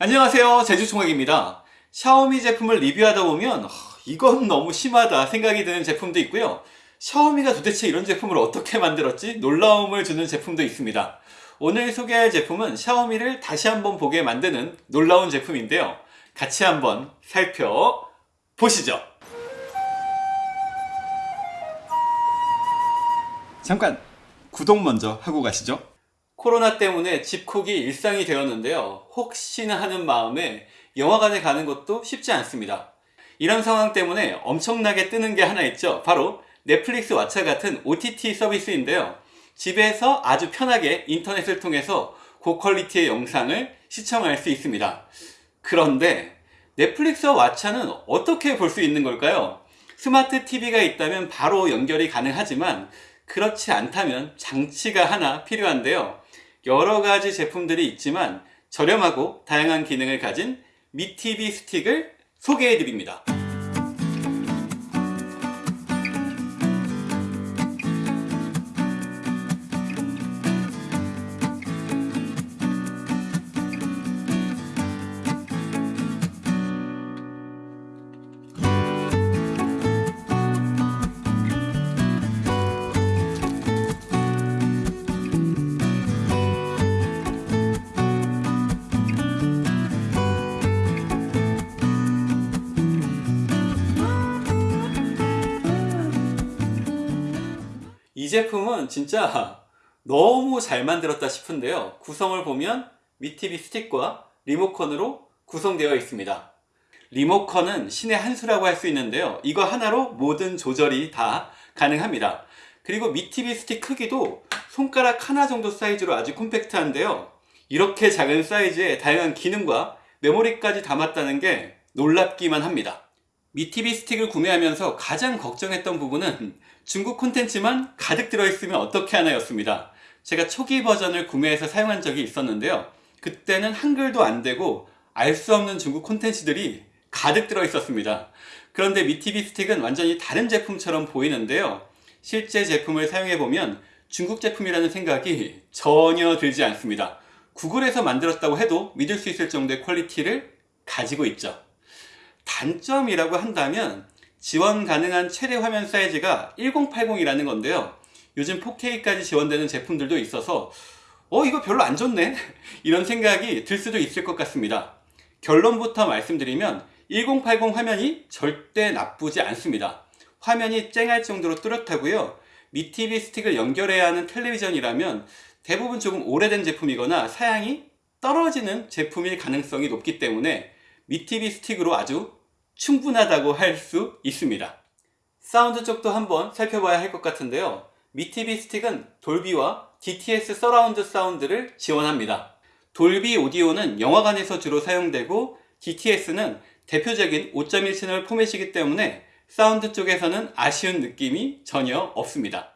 안녕하세요. 제주총각입니다. 샤오미 제품을 리뷰하다 보면 어, 이건 너무 심하다 생각이 드는 제품도 있고요. 샤오미가 도대체 이런 제품을 어떻게 만들었지? 놀라움을 주는 제품도 있습니다. 오늘 소개할 제품은 샤오미를 다시 한번 보게 만드는 놀라운 제품인데요. 같이 한번 살펴보시죠. 잠깐 구독 먼저 하고 가시죠 코로나 때문에 집콕이 일상이 되었는데요. 혹시나 하는 마음에 영화관에 가는 것도 쉽지 않습니다. 이런 상황 때문에 엄청나게 뜨는 게 하나 있죠. 바로 넷플릭스 왓챠 같은 OTT 서비스인데요. 집에서 아주 편하게 인터넷을 통해서 고퀄리티의 영상을 시청할 수 있습니다. 그런데 넷플릭스와 왓챠는 어떻게 볼 수 있는 걸까요? 스마트 TV가 있다면 바로 연결이 가능하지만 그렇지 않다면 장치가 하나 필요한데요. 여러 가지 제품들이 있지만 저렴하고 다양한 기능을 가진 미티비 스틱을 소개해 드립니다. 이 제품은 진짜 너무 잘 만들었다 싶은데요. 구성을 보면 미티비 스틱과 리모컨으로 구성되어 있습니다. 리모컨은 신의 한 수라고 할 수 있는데요. 이거 하나로 모든 조절이 다 가능합니다. 그리고 미티비 스틱 크기도 손가락 하나 정도 사이즈로 아주 콤팩트한데요. 이렇게 작은 사이즈에 다양한 기능과 메모리까지 담았다는 게 놀랍기만 합니다. 미티비 스틱을 구매하면서 가장 걱정했던 부분은 중국 콘텐츠만 가득 들어있으면 어떻게 하나 였습니다. 제가 초기 버전을 구매해서 사용한 적이 있었는데요. 그때는 한글도 안 되고 알 수 없는 중국 콘텐츠들이 가득 들어 있었습니다. 그런데 미티비 스틱은 완전히 다른 제품처럼 보이는데요. 실제 제품을 사용해보면 중국 제품이라는 생각이 전혀 들지 않습니다. 구글에서 만들었다고 해도 믿을 수 있을 정도의 quality를 가지고 있죠. 단점이라고 한다면 지원 가능한 최대 화면 사이즈가 1080이라는 건데요. 요즘 4K까지 지원되는 제품들도 있어서 어 이거 별로 안 좋네? 이런 생각이 들 수도 있을 것 같습니다. 결론부터 말씀드리면 1080 화면이 절대 나쁘지 않습니다. 화면이 쨍할 정도로 뚜렷하고요. 미티비 스틱을 연결해야 하는 텔레비전이라면 대부분 조금 오래된 제품이거나 사양이 떨어지는 제품일 가능성이 높기 때문에 미티비 스틱으로 아주 충분하다고 할 수 있습니다. 사운드 쪽도 한번 살펴봐야 할 것 같은데요. 미티비 스틱은 돌비와 DTS surround sound를 지원합니다. 돌비 오디오는 영화관에서 주로 사용되고 DTS는 대표적인 5.1 채널 포맷이기 때문에 사운드 쪽에서는 아쉬운 느낌이 전혀 없습니다.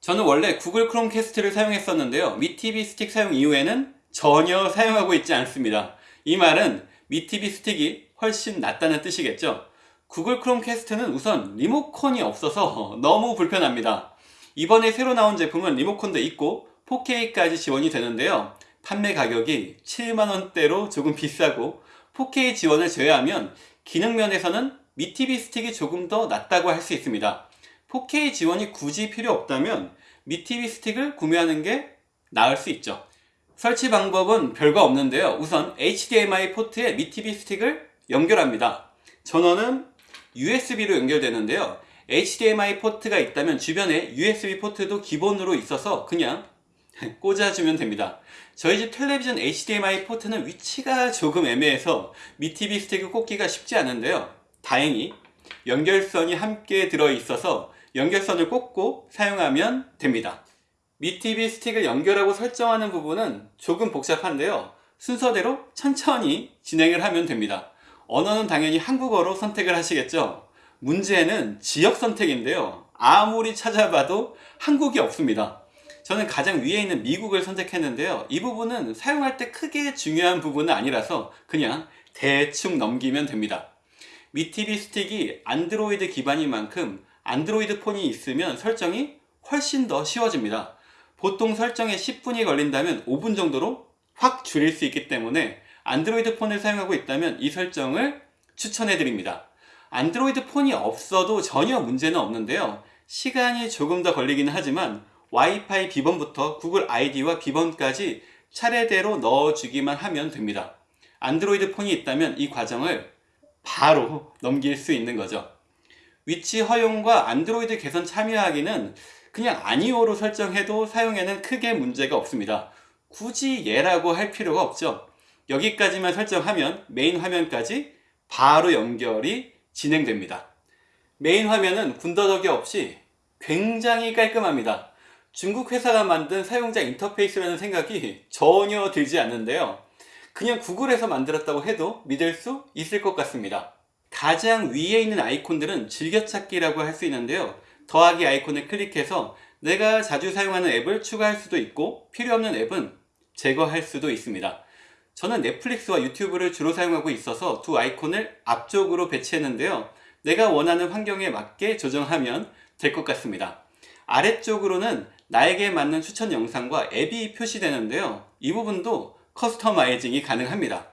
저는 원래 구글 크롬캐스트를 사용했었는데요. 미티비 스틱 사용 이후에는 전혀 사용하고 있지 않습니다. 이 말은 미티비 스틱이 훨씬 낫다는 뜻이겠죠? 구글 크롬캐스트는 우선 리모컨이 없어서 너무 불편합니다. 이번에 새로 나온 제품은 리모컨도 있고 4K까지 지원이 되는데요. 판매 가격이 7만원대로 조금 비싸고 4K 지원을 제외하면 기능 면에서는 미티비 스틱이 조금 더 낫다고 할 수 있습니다. 4K 지원이 굳이 필요 없다면 미티비 스틱을 구매하는 게 나을 수 있죠. 설치 방법은 별거 없는데요. 우선 HDMI 포트에 미티비 스틱을 연결합니다. 전원은 USB로 연결되는데요. HDMI 포트가 있다면 주변에 USB 포트도 기본으로 있어서 그냥 꽂아주면 됩니다. 저희 집 텔레비전 HDMI 포트는 위치가 조금 애매해서 미티비 스틱을 꽂기가 쉽지 않은데요. 다행히 연결선이 함께 들어있어서 연결선을 꽂고 사용하면 됩니다. 미티비 스틱을 연결하고 설정하는 부분은 조금 복잡한데요. 순서대로 천천히 진행을 하면 됩니다. 언어는 당연히 한국어로 선택을 하시겠죠. 문제는 지역 선택인데요. 아무리 찾아봐도 한국이 없습니다. 저는 가장 위에 있는 미국을 선택했는데요. 이 부분은 사용할 때 크게 중요한 부분은 아니라서 그냥 대충 넘기면 됩니다. 미티비 스틱이 안드로이드 기반인 만큼 안드로이드 폰이 있으면 설정이 훨씬 더 쉬워집니다. 보통 설정에 10분이 걸린다면 5분 정도로 확 줄일 수 있기 때문에 안드로이드 폰을 사용하고 있다면 이 설정을 추천해 드립니다. 안드로이드 폰이 없어도 전혀 문제는 없는데요. 시간이 조금 더 걸리기는 하지만 와이파이 비번부터 구글 아이디와 비번까지 차례대로 넣어주기만 하면 됩니다. 안드로이드 폰이 있다면 이 과정을 바로 넘길 수 있는 거죠. 위치 허용과 안드로이드 개선 참여하기는 그냥 아니오로 설정해도 사용에는 크게 문제가 없습니다. 굳이 예라고 할 필요가 없죠. 여기까지만 설정하면 메인 화면까지 바로 연결이 진행됩니다. 메인 화면은 군더더기 없이 굉장히 깔끔합니다. 중국 회사가 만든 사용자 인터페이스라는 생각이 전혀 들지 않는데요. 그냥 구글에서 만들었다고 해도 믿을 수 있을 것 같습니다. 가장 위에 있는 아이콘들은 즐겨찾기라고 할 수 있는데요. 더하기 아이콘을 클릭해서 내가 자주 사용하는 앱을 추가할 수도 있고 필요 없는 앱은 제거할 수도 있습니다. 저는 넷플릭스와 유튜브를 주로 사용하고 있어서 두 아이콘을 앞쪽으로 배치했는데요. 내가 원하는 환경에 맞게 조정하면 될 것 같습니다. 아래쪽으로는 나에게 맞는 추천 영상과 앱이 표시되는데요. 이 부분도 커스터마이징이 가능합니다.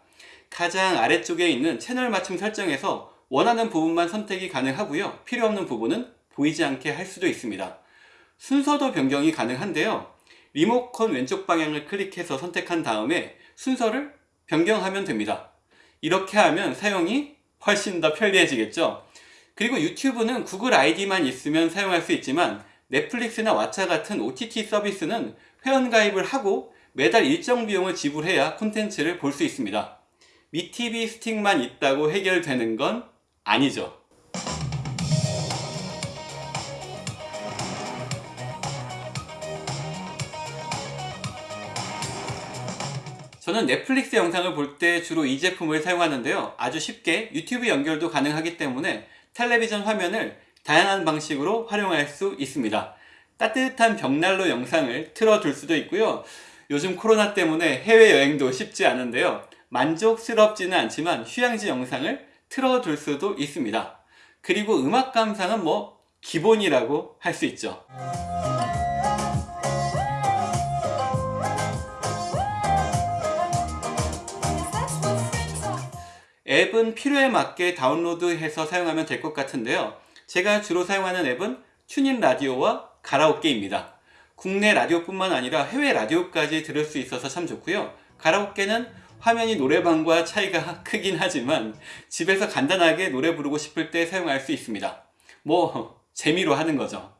가장 아래쪽에 있는 채널 맞춤 설정에서 원하는 부분만 선택이 가능하고요. 필요 없는 부분은 보이지 않게 할 수도 있습니다. 순서도 변경이 가능한데요. 리모컨 왼쪽 방향을 클릭해서 선택한 다음에 순서를 변경하면 됩니다. 이렇게 하면 사용이 훨씬 더 편리해지겠죠. 그리고 유튜브는 구글 아이디만 있으면 사용할 수 있지만 넷플릭스나 왓챠 같은 OTT 서비스는 회원가입을 하고 매달 일정 비용을 지불해야 콘텐츠를 볼 수 있습니다. 미TV 스틱만 있다고 해결되는 건 아니죠. 저는 넷플릭스 영상을 볼 때 주로 이 제품을 사용하는데요. 아주 쉽게 유튜브 연결도 가능하기 때문에 텔레비전 화면을 다양한 방식으로 활용할 수 있습니다. 따뜻한 벽난로 영상을 틀어둘 수도 있고요. 요즘 코로나 때문에 해외여행도 쉽지 않은데요. 만족스럽지는 않지만 휴양지 영상을 틀어둘 수도 있습니다. 그리고 음악 감상은 뭐 기본이라고 할 수 있죠. 앱은 필요에 맞게 다운로드해서 사용하면 될 것 같은데요. 제가 주로 사용하는 앱은 튜닝 라디오와 가라오케입니다. 국내 라디오뿐만 아니라 해외 라디오까지 들을 수 있어서 참 좋고요. 가라오케는 화면이 노래방과 차이가 크긴 하지만 집에서 간단하게 노래 부르고 싶을 때 사용할 수 있습니다. 뭐 재미로 하는 거죠.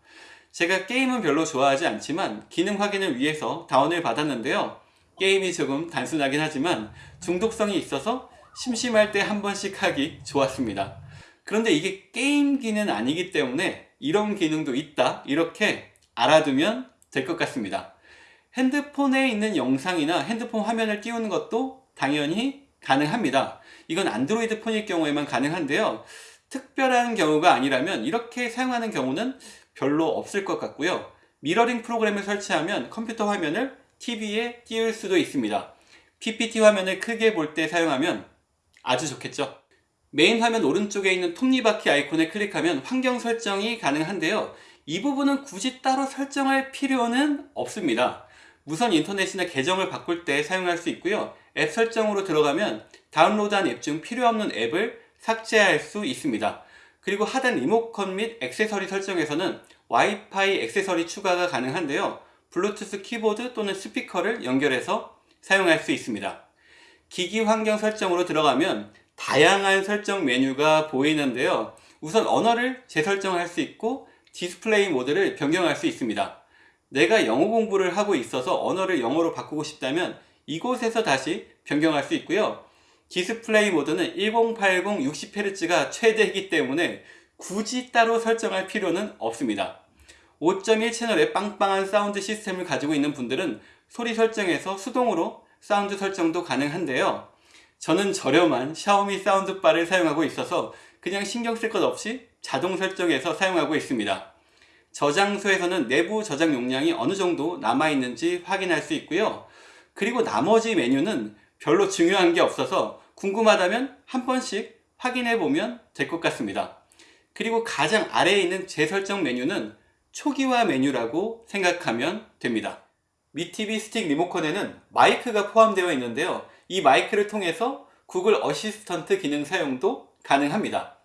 제가 게임은 별로 좋아하지 않지만 기능 확인을 위해서 다운을 받았는데요. 게임이 조금 단순하긴 하지만 중독성이 있어서 심심할 때 한 번씩 하기 좋았습니다. 그런데 이게 게임기는 아니기 때문에 이런 기능도 있다 이렇게 알아두면 될 것 같습니다. 핸드폰에 있는 영상이나 핸드폰 화면을 띄우는 것도 당연히 가능합니다. 이건 안드로이드 폰일 경우에만 가능한데요. 특별한 경우가 아니라면 이렇게 사용하는 경우는 별로 없을 것 같고요. 미러링 프로그램을 설치하면 컴퓨터 화면을 TV에 띄울 수도 있습니다. PPT 화면을 크게 볼 때 사용하면 아주 좋겠죠. 메인 화면 오른쪽에 있는 톱니바퀴 아이콘을 클릭하면 환경 설정이 가능한데요. 이 부분은 굳이 따로 설정할 필요는 없습니다. 무선 인터넷이나 계정을 바꿀 때 사용할 수 있고요. 앱 설정으로 들어가면 다운로드한 앱 중 필요 없는 앱을 삭제할 수 있습니다. 그리고 하단 리모컨 및 액세서리 설정에서는 와이파이 액세서리 추가가 가능한데요. 블루투스 키보드 또는 스피커를 연결해서 사용할 수 있습니다. 기기 환경 설정으로 들어가면 다양한 설정 메뉴가 보이는데요. 우선 언어를 재설정할 수 있고 디스플레이 모드를 변경할 수 있습니다. 내가 영어 공부를 하고 있어서 언어를 영어로 바꾸고 싶다면 이곳에서 다시 변경할 수 있고요. 디스플레이 모드는 1080 60Hz가 최대이기 때문에 굳이 따로 설정할 필요는 없습니다. 5.1 채널의 빵빵한 사운드 시스템을 가지고 있는 분들은 소리 설정에서 수동으로 사운드 설정도 가능한데요. 저는 저렴한 샤오미 사운드바를 사용하고 있어서 그냥 신경 쓸 것 없이 자동 설정해서 사용하고 있습니다. 저장소에서는 내부 저장 용량이 어느 정도 남아있는지 확인할 수 있고요. 그리고 나머지 메뉴는 별로 중요한 게 없어서 궁금하다면 한 번씩 확인해 보면 될 것 같습니다. 그리고 가장 아래에 있는 재설정 메뉴는 초기화 메뉴라고 생각하면 됩니다. 미티비 스틱 리모컨에는 마이크가 포함되어 있는데요. 이 마이크를 통해서 구글 어시스턴트 기능 사용도 가능합니다.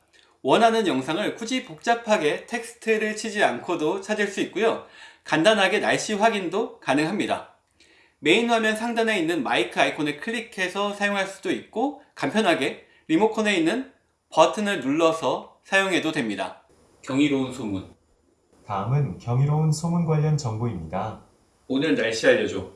원하는 영상을 굳이 복잡하게 텍스트를 치지 않고도 찾을 수 있고요. 간단하게 날씨 확인도 가능합니다. 메인 화면 상단에 있는 마이크 아이콘을 클릭해서 사용할 수도 있고 간편하게 리모컨에 있는 버튼을 눌러서 사용해도 됩니다. 경이로운 소문. 다음은 경이로운 소문 관련 정보입니다. 오늘 날씨 알려줘.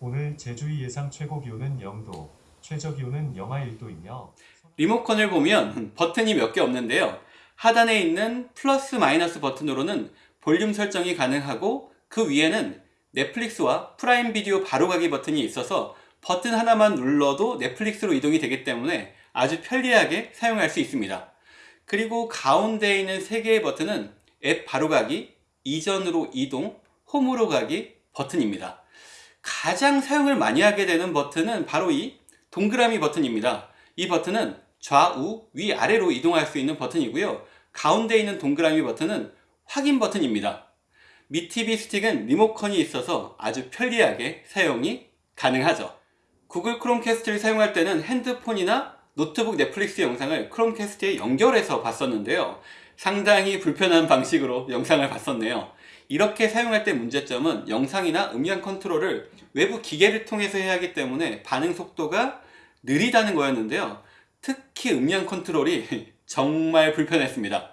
오늘 제주의 예상 최고 기온은 0도, 최저 기온은 영하 1도이며 리모컨을 보면 버튼이 몇 개 없는데요. 하단에 있는 플러스 마이너스 버튼으로는 볼륨 설정이 가능하고 그 위에는 넷플릭스와 프라임 비디오 바로가기 버튼이 있어서 버튼 하나만 눌러도 넷플릭스로 이동이 되기 때문에 아주 편리하게 사용할 수 있습니다. 그리고 가운데에 있는 세 개의 버튼은 앱 바로가기, 이전으로 이동, 홈으로 가기 버튼입니다. 가장 사용을 많이 하게 되는 버튼은 바로 이 동그라미 버튼입니다. 이 버튼은 좌우, 위아래로 이동할 수 있는 버튼이고요. 가운데 있는 동그라미 버튼은 확인 버튼입니다. Mi TV Stick은 리모컨이 있어서 아주 편리하게 사용이 가능하죠. 구글 크롬캐스트를 사용할 때는 핸드폰이나 노트북 넷플릭스 영상을 크롬캐스트에 연결해서 봤었는데요. 상당히 불편한 방식으로 영상을 봤었네요. 이렇게 사용할 때 문제점은 영상이나 음량 컨트롤을 외부 기계를 통해서 해야 하기 때문에 반응 속도가 느리다는 거였는데요. 특히 음량 컨트롤이 정말 불편했습니다.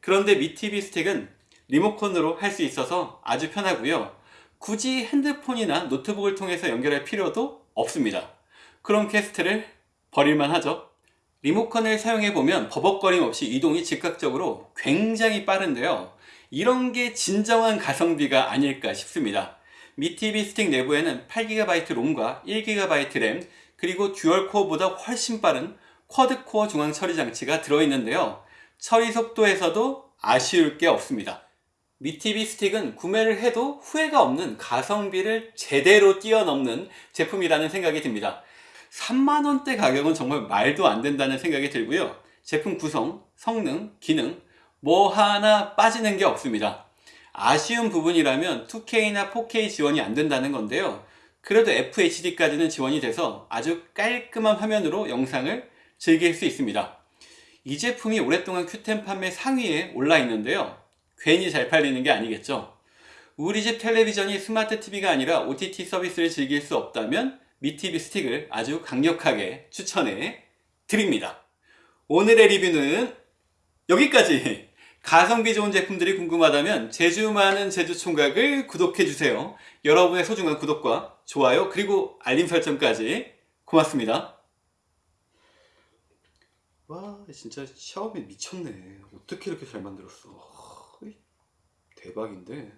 그런데 Mi TV Stick은 리모컨으로 할 수 있어서 아주 편하고요. 굳이 핸드폰이나 노트북을 통해서 연결할 필요도 없습니다. 크롬캐스트를 버릴만 하죠. 리모컨을 사용해보면 버벅거림 없이 이동이 즉각적으로 굉장히 빠른데요. 이런 게 진정한 가성비가 아닐까 싶습니다. Mi TV Stick 내부에는 8GB 롬과 1GB 램 그리고 듀얼코어보다 훨씬 빠른 쿼드코어 중앙 처리 장치가 들어있는데요. 처리 속도에서도 아쉬울 게 없습니다. Mi TV Stick은 구매를 해도 후회가 없는 가성비를 제대로 뛰어넘는 제품이라는 생각이 듭니다. 3만원대 가격은 정말 말도 안 된다는 생각이 들고요. 제품 구성, 성능, 기능 뭐 하나 빠지는 게 없습니다. 아쉬운 부분이라면 2K나 4K 지원이 안 된다는 건데요. 그래도 FHD까지는 지원이 돼서 아주 깔끔한 화면으로 영상을 즐길 수 있습니다. 이 제품이 오랫동안 큐템 판매 상위에 올라 있는데요. 괜히 잘 팔리는 게 아니겠죠. 우리 집 텔레비전이 스마트 TV가 아니라 OTT 서비스를 즐길 수 없다면 미티비 스틱을 아주 강력하게 추천해 드립니다. 오늘의 리뷰는 여기까지! 가성비 좋은 제품들이 궁금하다면 제주 많은 제주총각을 구독해주세요. 여러분의 소중한 구독과 좋아요 그리고 알림 설정까지 고맙습니다. 와 진짜 샤오미 미쳤네. 어떻게 이렇게 잘 만들었어. 대박인데